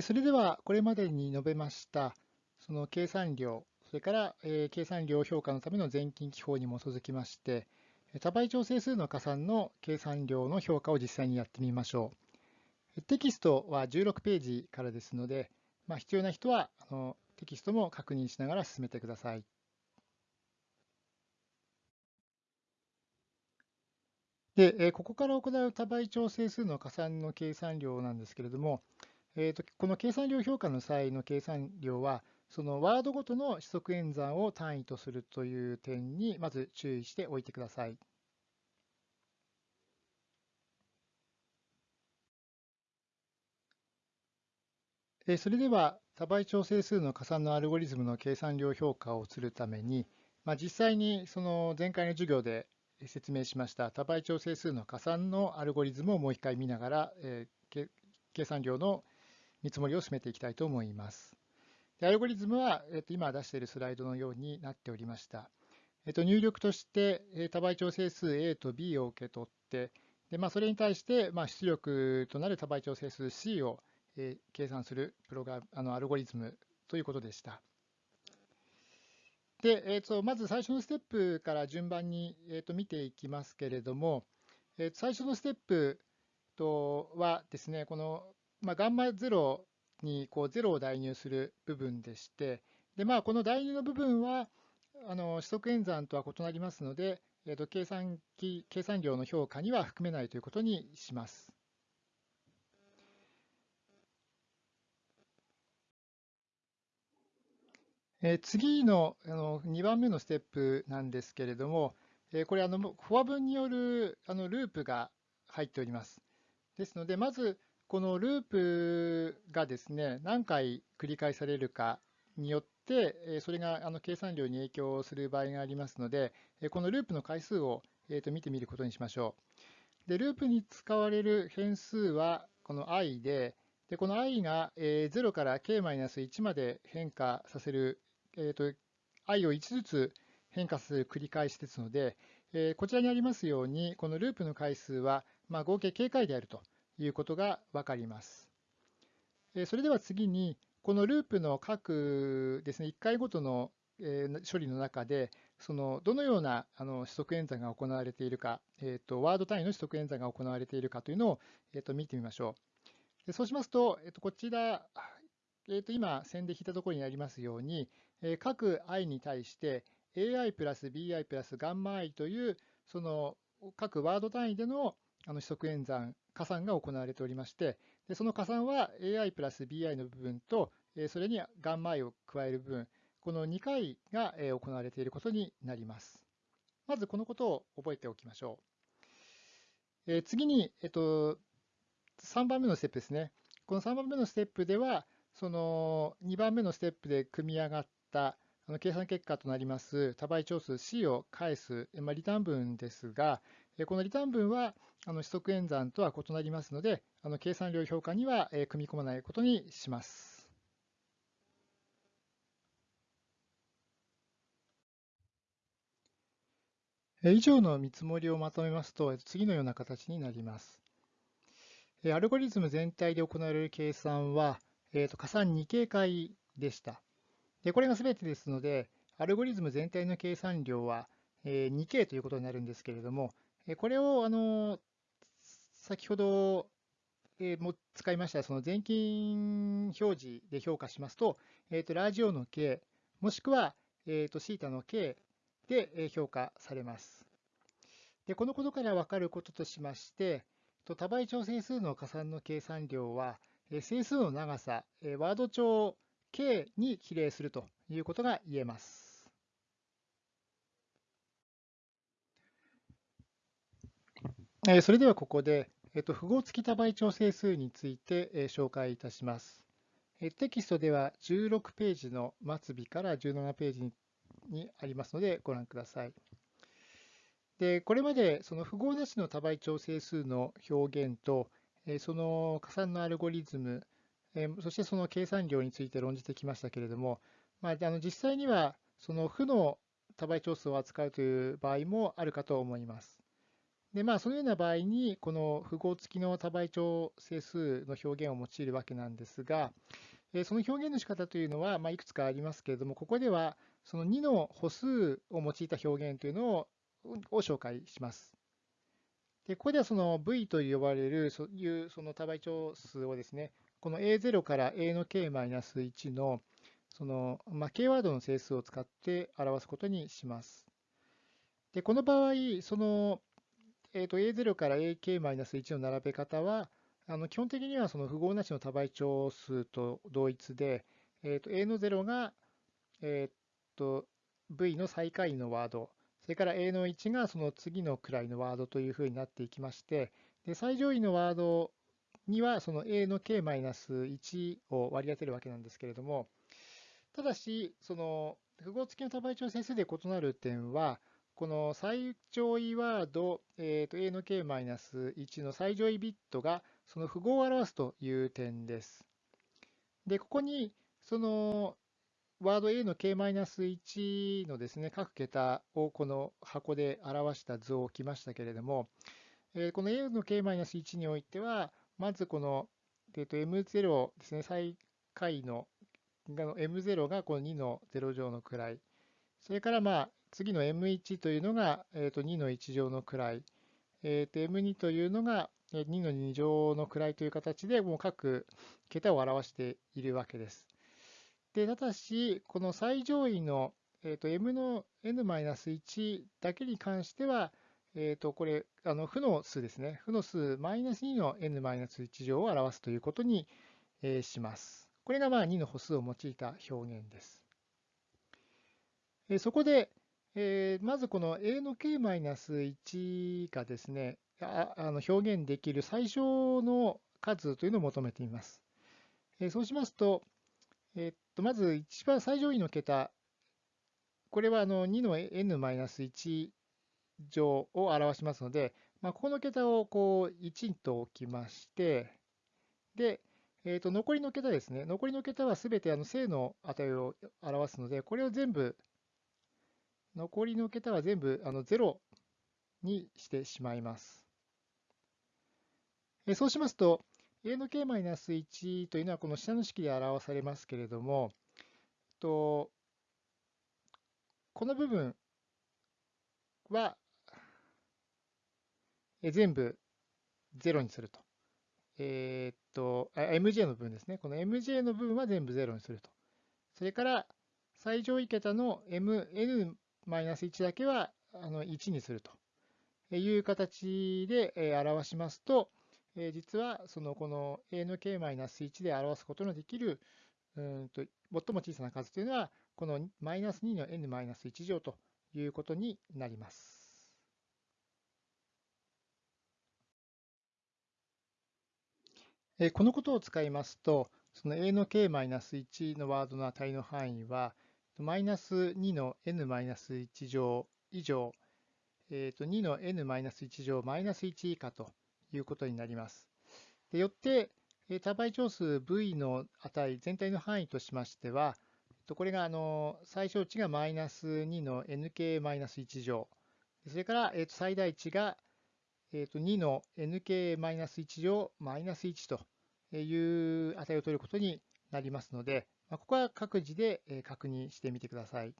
それではこれまでに述べましたその計算量、それから計算量評価のための全近記法に基づきまして、多倍調整数の加算の計算量の評価を実際にやってみましょう。テキストは16ページからですので、まあ、必要な人はあのテキストも確認しながら進めてください。で、ここから行う多倍調整数の加算の計算量なんですけれども、えーと、この計算量評価の際の計算量は、そのワードごとの指則演算を単位とするという点にまず注意しておいてください。えそれでは多倍調整数の加算のアルゴリズムの計算量評価をするために、まあ、実際にその前回の授業で説明しました多倍調整数の加算のアルゴリズムをもう一回見ながら、えー、計算量の見積もりを進めていきたいと思います。でアルゴリズムは、えー、と今出しているスライドのようになっておりました。えー、と入力として、え、多倍調整数 A と B を受け取って、でまあ、それに対して、まあ、出力となる多倍調整数 C を、え、計算するプログラあのアルゴリズムということでした。で、えー、とまず最初のステップから順番に、えー、と見ていきますけれども、えー、最初のステップとはですね、このまあ、ガンマ0にこう0を代入する部分でして、でまあ、この代入の部分はあの指則演算とは異なりますので、えー、と計算機計算量の評価には含めないということにします。えー、次のあの2番目のステップなんですけれども、えー、これあの、フォア文によるあのループが入っております。ですので、まずこのループがですね、何回繰り返されるかによって、それがあの計算量に影響する場合がありますので、このループの回数をえと見てみることにしましょう。でループに使われる変数はこの i で、でこの i が0から k-1 まで変化させる、えーと、i を1ずつ変化させる繰り返しですので、えこちらにありますように、このループの回数は、ま、合計 k 回であるということが分かります。それでは次に、このループの各ですね、1回ごとの処理の中で、そのどのようなあの指則演算が行われているか、えーと、ワード単位の指則演算が行われているかというのを、えーと、見てみましょう。でそうしますと、えーと、こちら、えー、と今線で引いたところにありますように、えー、各 i に対して ai プラス bi プラスガンマ i というその各ワード単位でのあの指則演算加算が行われておりまして、でその加算は AI プラス BI の部分と、それにガンマ i を加える部分、この2回が行われていることになります。まずこのことを覚えておきましょう。え次に、えっと、3番目のステップですね。この3番目のステップでは、その2番目のステップで組み上がったあの計算結果となります多倍長数 C を返す、まあ、リターン文ですが、このリターン文はあの指則演算とは異なりますので、あの計算量評価には組み込まないことにします。以上の見積もりをまとめますと、次のような形になります。アルゴリズム全体で行われる計算は、えー、と加算2形解でした。でこれが全てですので、アルゴリズム全体の計算量は 2K ということになるんですけれども、これをあの先ほども使いましたその全金表示で評価しますと、えー、とラジオの K もしくは、えー、とシータの K で評価されます。でこのことから分かることとしまして、多倍調整数の加算の計算量は、整数の長さ、ワード帳 K に比例するということが言えます。それではここで、符号付き多倍調整数について紹介いたします。テキストでは16ページの末尾から17ページにありますのでご覧ください。でこれまでその符号なしの多倍調整数の表現と、その加算のアルゴリズム、そしてその計算量について論じてきましたけれども、まあ、あの実際にはその負の多倍調数を扱うという場合もあるかと思います。で、まあ、そのような場合に、この符号付きの多倍長整数の表現を用いるわけなんですが、その表現の仕方というのは、まあ、いくつかありますけれども、ここではその2の歩数を用いた表現というのをを紹介します。でここではその V と呼ばれるそういうその多倍長数をですね、この A0 から A の K-1 のその、まあ、K ワードの整数を使って表すことにします。でこの場合、その、えー、と A0 から AK-1 の並べ方は、あの基本的にはその符号なしの多倍長数と同一で、えー、と A の0が、えー、と V の最下位のワード、それから A の1がその次の位のワードというふうになっていきまして、で最上位のワードにはその A の K-1 を割り当てるわけなんですけれども、ただし、その符号付きの多倍長整数で異なる点は、この最上位ワード、えー、と A の K-1 の最上位ビットがその符号を表すという点です。で、ここにそのワード A の K-1 のですね、各桁をこの箱で表した図を置きましたけれども、えこの A の K-1 においては、まずこの、えー、と M0 ですね、最下位の M0 がこの2の0乗の位、それからまあ次の M1 というのが、えー、と2の1乗の位、えー、と M2 というのが2の2乗の位という形でもう各桁を表しているわけです。でただし、この最上位の、えー、と M の N-1 だけに関しては、えー、とこれ、あの負の数ですね。負の数マイナス2の N-1 乗を表すということに、えー、します。これがまあ2の歩数を用いた表現です。えー、そこで、えー、まずこの A の K-1 がですね、ああの表現できる最小の数というのを求めています。えー、そうしますと、えー、っとまず一番最上位の桁、これはあの2の n-1 乗を表しますので、まあ、ここの桁をこう1と置きまして、で、えー、と残りの桁ですね。残りの桁はすべてあの正の値を表すので、これを全部、残りの桁は全部あの0にしてしまいます。そうしますと、a の k-1 というのはこの下の式で表されますけれども、とこの部分は全部0にすると。えー、っと、MJ の部分ですね。この MJ の部分は全部0にすると。それから最上位桁の MN MN-1 だけはあの1にするという形で表しますと、実はそのこの a の k-1 で表すことのできるうんと最も小さな数というのはこのマイナス2の n-1 乗ということになります。このことを使いますと、その a の k-1 のワードの値の範囲は、マイナス2の n マイナス1乗以上、えー、と2の n-1 乗マイナス1以下ということになります。でよって、多倍長数 v の値全体の範囲としましては、これがあの最小値がマイナス2の nk マイナス1乗、それから最大値が2の nk マイナス1乗マイナス1という値を取ることになりますので、ここは各自で確認してみてください。